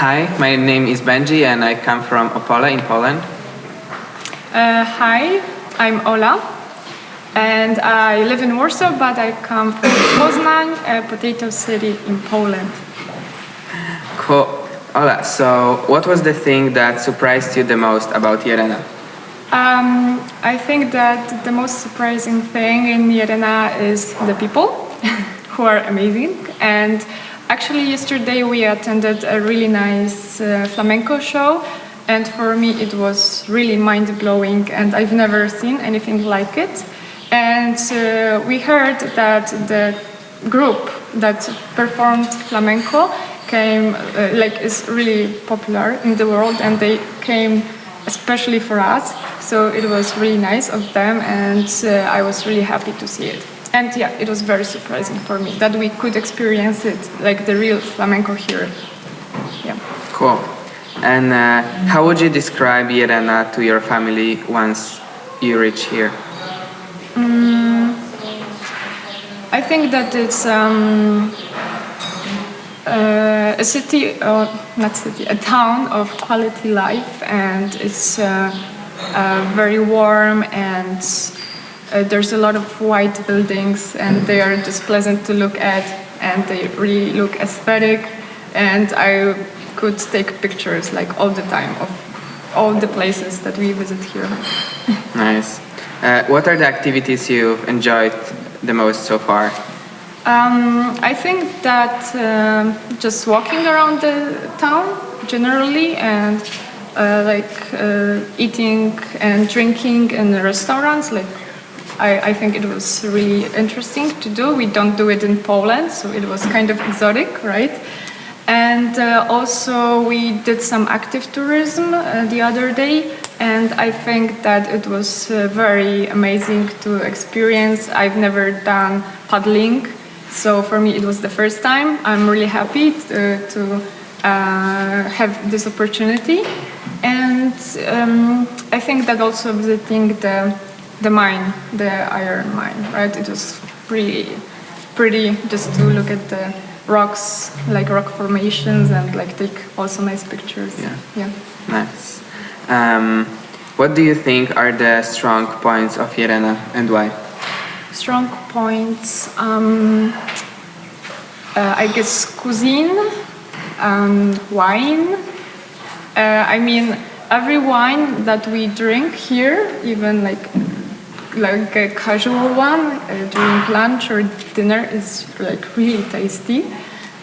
hi, my name is Benji and I come from Opole in Poland. Uh, hi, I'm Ola and I live in Warsaw but I come from Poznań, a potato city in Poland. Cool. Ola, so what was the thing that surprised you the most about Llerena? Um, I think that the most surprising thing in Llerena is the people who are amazing and actually yesterday we attended a really nice uh, flamenco show and for me it was really mind-blowing and I've never seen anything like it. And uh, we heard that the group that performed flamenco came, uh, like, is really popular in the world and they came especially for us. So it was really nice of them and uh, I was really happy to see it. And yeah, it was very surprising for me that we could experience it, like the real flamenco here. Yeah. Cool. And uh, how would you describe Llerena to your family once you reach here? Mm, I think that it's um, uh, a city, or not city, a town of quality life, and it's uh, uh, very warm, and uh, there's a lot of white buildings, and they are just pleasant to look at, and they really look aesthetic, and I could take pictures like all the time of all the places that we visit here. nice. Uh, what are the activities you've enjoyed the most so far? Um, I think that uh, just walking around the town generally and uh, like uh, eating and drinking in the restaurants, like I, I, think it was really interesting to do. We don't do it in Poland, so it was kind of exotic, right? And uh, also we did some active tourism uh, the other day and I think that it was uh, very amazing to experience. I've never done paddling, so for me it was the first time. I'm really happy to, to uh, have this opportunity. And um, I think that also visiting the, the mine, the iron mine, right? It was pretty pretty just to look at the rocks, like rock formations and like take also nice pictures. Yeah. Yeah. Nice. Um, what do you think are the strong points of Llerena and why? Strong points, um, uh, I guess cuisine, um, wine. Uh, I mean, every wine that we drink here, even like like a casual one uh, during lunch or dinner is like really tasty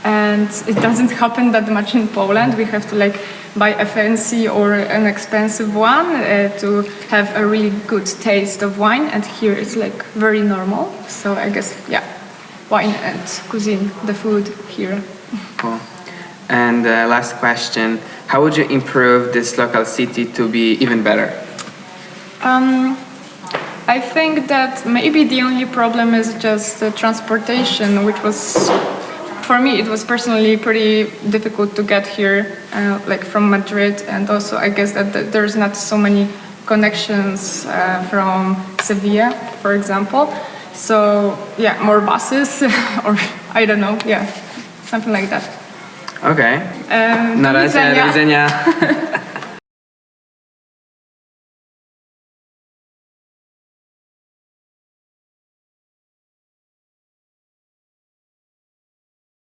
and it doesn't happen that much in Poland. We have to like buy a fancy or an expensive one uh, to have a really good taste of wine and here it's like very normal. So I guess, yeah, wine and cuisine, the food here. Cool. And uh, last question, how would you improve this local city to be even better? Um, I think that maybe the only problem is just the transportation, which was, for me, it was personally pretty difficult to get here, uh, like from Madrid, and also I guess that, there's not so many connections uh, from Sevilla, for example. So yeah, more buses, or I don't know, yeah, something like that. Okay. Um, Na razie, do widzenia.